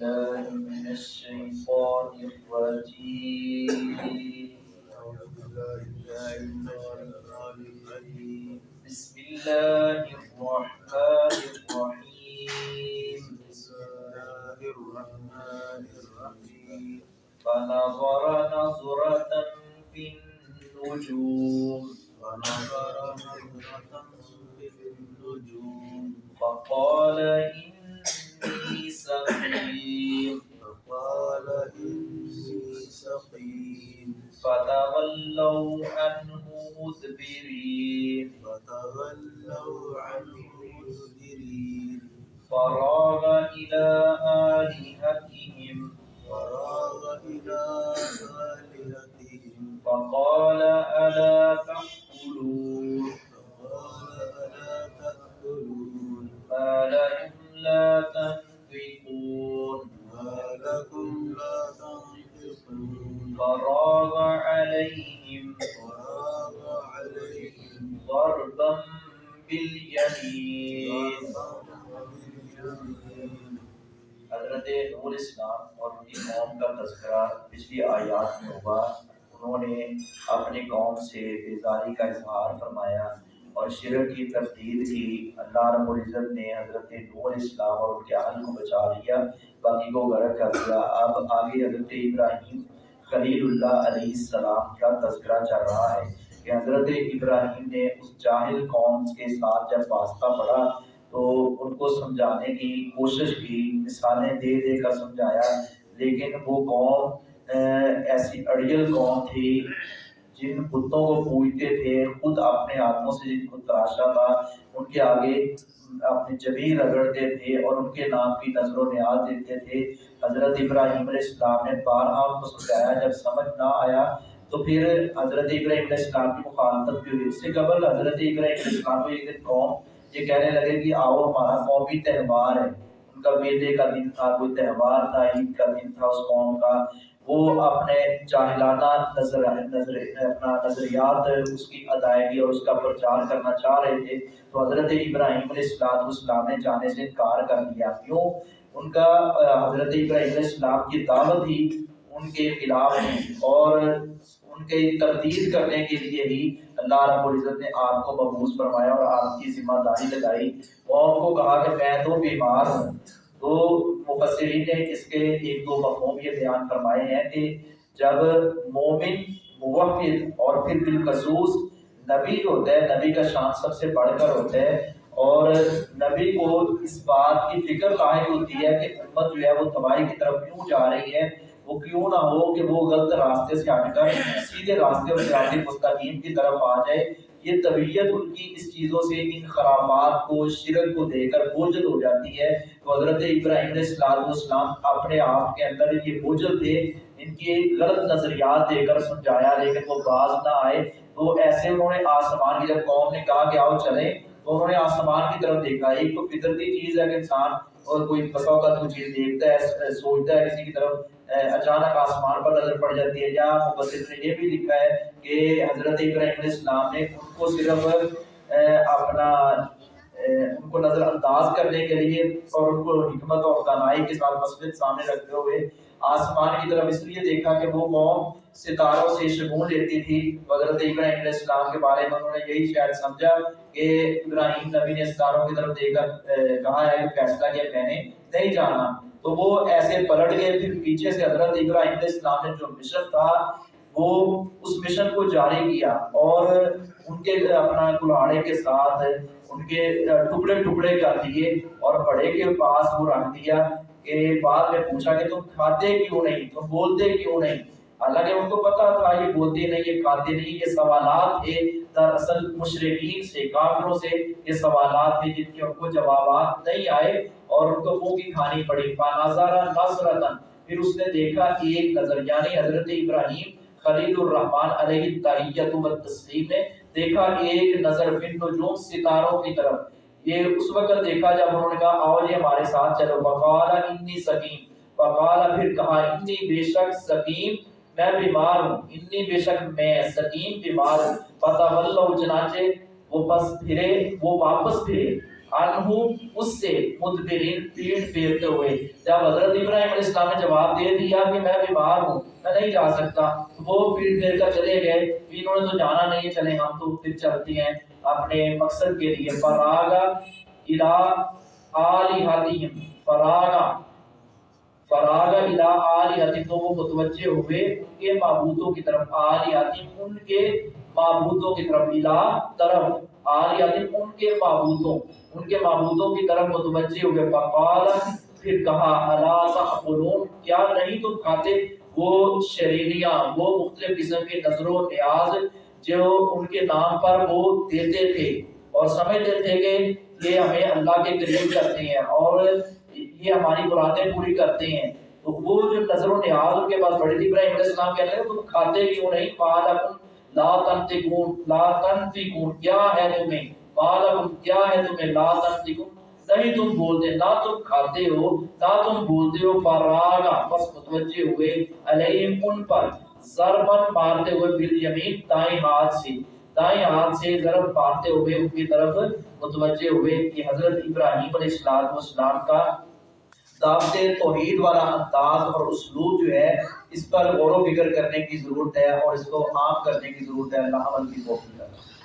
بالله من الشيطان الرجيم. بسم الله الرحمن الرحيم. فنظر نظرة في النجوم. فقال فتولوا عنه مدبرين فتولوا عنه مدبرين فراغ إلى آلهتهم فراغ إلى آلهتهم فقال ألا تأكلون فقال ألا تأكلون ما لكم لا تنطقون ما لكم لا تنطقون فراغ عليهم حضرت نور اسلام اور ان کی قوم کا تذکرہ پچھلی آیات میں ہوا۔ انہوں نے اپنی قوم سے بیزاری کا اظہار فرمایا اور شرک کی تردید کی۔ اللہ رب العزت نے حضرت نور اسلام اور ان کے اہل کو بچا لیا۔ باقی کو غرق کر دیا۔ اب آگے حضرت ابراہیم خلیل اللہ علیہ السلام کا تذکرہ چل رہا ہے کہ حضرت ابراہیم نے اس جاہل قوم کے ساتھ جب واسطہ پڑھا تو ان کو سمجھانے کی کوشش کی مثالیں دے دے کر سمجھایا۔ لیکن وہ قوم ایسی اڑیل قوم تھی جن بتوں کو پوجتے تھے، خود اپنے ہاتھوں سے جن کو تراشا تھا، ان کے آگے اپنے جبیر رگڑتے تھے اور ان کے نام کی نظر و نیاز دیتے تھے۔ حضرت ابراہیم علیہ السلام نے بارہا ان کو سمجھایا، جب سمجھ نہ آیا تو پھر حضرت ابراہیم علیہ السلام کی مخالفت بھی ہوئی۔ اس سے قبل حضرت ابراہیم علیہ السلام کو ایک دن قوم یہ کہنے لگے کہ آؤ، ہمارا قومی تہوار ہے۔ ان کا میلے کا دن تھا، کوئی تہوار تھا، عید کا دن تھا اس قوم کا۔ وہ اپنے جاہلانہ نظر نظر، اپنا نظریات اس کی ادائیگی اور اس کا پرچار کرنا چاہ رہے تھے۔ تو حضرت ابراہیم علیہ السلام السلام نے جانے سے انکار کر دیا۔ کیوں؟ ان کا، حضرت ابراہیم علیہ السلام کی دعوت ہی ان کے خلاف ہے۔ اور ان کے تردید کرنے کے لیے ہی اللہ رب العزت نے آپ کو مبوس فرمایا اور آپ کی ذمہ داری لگائی۔ قوم کو کہا کہ میں تو بیمار ہوں۔ تو مفسرین نے اس کے ایک دو مفہوم یہ بیان فرمائے ہیں کہ جب مومن موحد اور پھر بالخصوص نبی ہوتا ہے، نبی کا شان سب سے بڑھ کر ہوتا ہے اور نبی کو اس بات کی فکر لاحق ہوتی ہے کہ امت جو ہے وہ تباہی کی طرف کیوں جا رہی ہے۔ وہ کیوں نہ ہو کہ وہ غلط راستے سے ہٹ کر سیدھے راستے اور صراط مستقیم کی طرف آ جائے۔ یہ طبیعت ان کی اس چیزوں سے، ان خرابات کو، شرک کو دے کر بوجھل ہو جاتی ہے۔ تو حضرت ابراہیم علیہ السلام اپنے آپ کے اندر یہ بوجھل تھے، ان کے غلط نظریات دے کر سمجھایا، لیکن وہ باز نہ آئے۔ تو ایسے انہوں نے آسمان کی جب قوم نے کہا کہ آؤ چلیں، تو انہوں نے آسمان کی طرف دیکھا۔ ایک تو فطرتی چیز ہے کہ انسان اور کوئی بسا کا تو چیز دیکھتا ہے سوچتا ہے، کسی کی طرف اچانک آسمان پر نظر پڑ جاتی ہے۔ یا مبصر نے یہ بھی لکھا ہے کہ حضرت ابراہیم علیہ السلام نے ان کو صرف اپنا ان کو نظر انداز کرنے کے لیے اور ان کو حکمت اور دانائی کے ساتھ مسجد سامنے رکھتے ہوئے آسمان کی طرف اس لیے دیکھا کہ وہ قوم ستاروں سے شگون لیتی تھی۔ حضرت ابراہیم علیہ السلام کے بارے میں انہوں نے یہی شاید سمجھا کہ ابراہیم نبی نے ستاروں کی طرف دیکھ کر کہا ہے کہ فیصلہ کیا میں نے نہیں جانا۔ تو وہ ایسے پلٹ گئے، پھر پیچھے سے حضرت ابراہیم علیہ السلام نے جو مشن تھا وہ اس مشن کو جاری کیا اور ان کے اپنا کلاڑے کے ساتھ ان کے ٹکڑے ٹکڑے کر دیے اور بڑے کے پاس وہ رکھ دیا کہ بعد میں پوچھا کہ تم کھاتے کیوں نہیں؟ تم بولتے کیوں نہیں؟ حالانکہ ان کو پتا تھا یہ بولتے نہیں، یہ کھاتے نہیں، یہ سوالات تھے۔ دراصل مشرقین سے، کافروں سے یہ سوالات تھے جن کے ان کو جوابات نہیں آئے اور ان کو منہ کی کھانی پڑی۔ پھر اس نے دیکھا ایک نظر یعنی حضرت ابراہیم خلیل الرحمن علیہ التحیت و تسلیم نے دیکھا ایک نظر فن نجوم ستاروں کی طرف۔ یہ اس وقت دیکھا جب انہوں نے کہا، آؤ یہ ہمارے ساتھ چلو۔ فقال، انی سکیم فقال، پھر کہا، انی بے شک سکیم میں بیمار ہوں۔ انی بے شک میں سکیم بیمار ہوں۔ فتولوا چنانچہ وہ پس پھرے، وہ واپس پھرے۔ عنہ، اس سے مدبرین پیٹ پھیرتے ہوئے۔ جب حضرت ابراہیم علیہ السلام نے جواب دے دیا کہ میں بیمار ہوں، میں نہیں جا سکتا۔ وہ پیٹ پھیر کر چلے گئے۔ انہوں نے تو جانا نہیں چلے ہم تو پھر چلتے ہیں اپنے مقصد کے لیے۔ فراغا الى آلہتہم فراغا فراغا الى آلہتہم۔ تو وہ متوجہ ہوئے ان کے معبودوں کی طرف، آلہتہم ان کے معبودوں کی طرف الى طرف۔ آلہتہم ان کے معبودوں، ان کے معبودوں کی طرف متوجہ ہوئے۔ فقال، پھر کہا، الا تاکلون کیا نہیں تم کھاتے؟ وہ شرینیاں وہ مختلف قسم کے نظر و نیاز جو ان کے نام پر وہ دیتے تھے اور سمجھتے تھے کہ یہ ہمیں اللہ کے قریب کرتے ہیں اور یہ ہماری مرادیں پوری کرتے ہیں۔ تو وہ جو نظر و نیاز ان کے پاس بڑی تھی، ابراہیم علیہ السلام کہتے ہیں تم کھاتے کیوں نہیں پالکم لا تنتقون لا تنتقون کیا ہے تمہیں؟ پالکم کیا ہے تمہیں؟ لا تنتقون نہیں تم بولتے، نہ تم کھاتے ہو، نہ تم بولتے ہو فراغا بس متوجہ ہوئے علیہم ان پر ضربن مارتے ہوئے بالیمین دائیں ہاتھ سے، دائیں ہاتھ سے ضرب مارتے ہوئے ان کی طرف متوجہ ہوئے کہ حضرت ابراہیم علیہ السلام والسلام کا دعوت توحید والا انداز اور اسلوب جو ہے، اس پر غور و فکر کرنے کی ضرورت ہے اور اس کو عام کرنے کی ضرورت ہے اللہ عمل کی توفیق عطا فرمائے۔